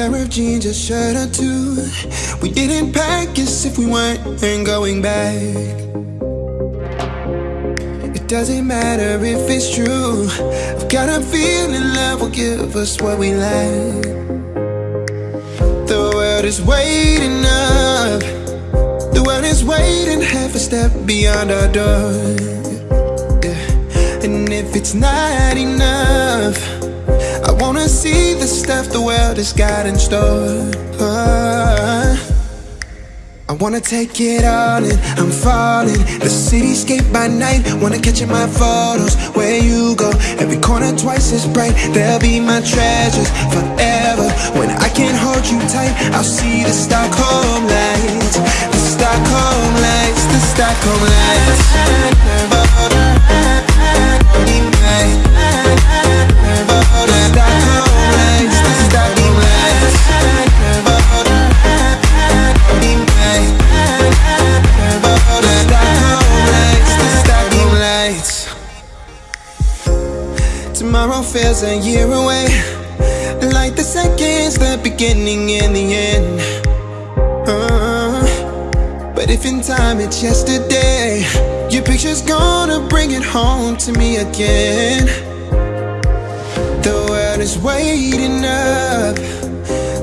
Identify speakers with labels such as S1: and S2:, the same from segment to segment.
S1: pair of jeans, a shirt or two. We didn't pack as if we weren't going back. It doesn't matter if it's true. I've got a feeling love will give us what we lack. The world is waiting up. The world is waiting half a step beyond our door. Yeah. And if it's not enough, wanna see the stuff the world has got in store. I wanna take it all in, I'm falling. The cityscape by night, wanna catch in my photos. Where you go, every corner twice as bright. They'll be my treasures forever. When I can't hold you tight, I'll see the Stockholm lights. The Stockholm lights, the Stockholm lights Tomorrow feels a year away. Like the seconds, the beginning and the end. Uh, but if in time it's yesterday, your picture's gonna bring it home to me again. The world is waiting up.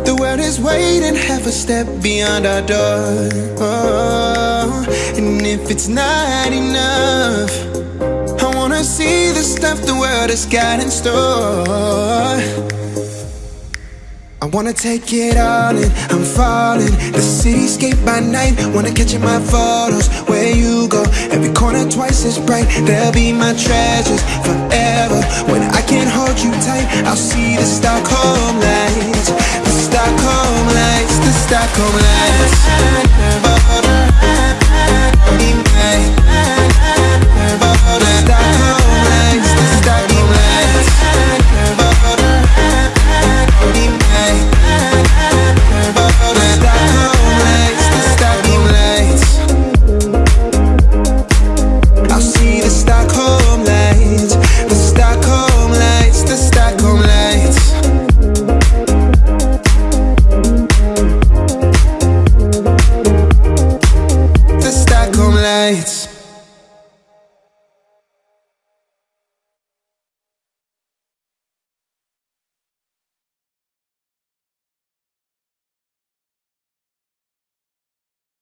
S1: The world is waiting half a step beyond our door. Oh, and if it's not enough, wanna see the stuff the world has got in store. I wanna take it all in, I'm falling. The cityscape by night, wanna catch in my photos. Where you go, every corner twice as bright. They'll be my treasures forever. When I can't hold you tight, I'll see the Stockholm lights. The Stockholm lights, the Stockholm lights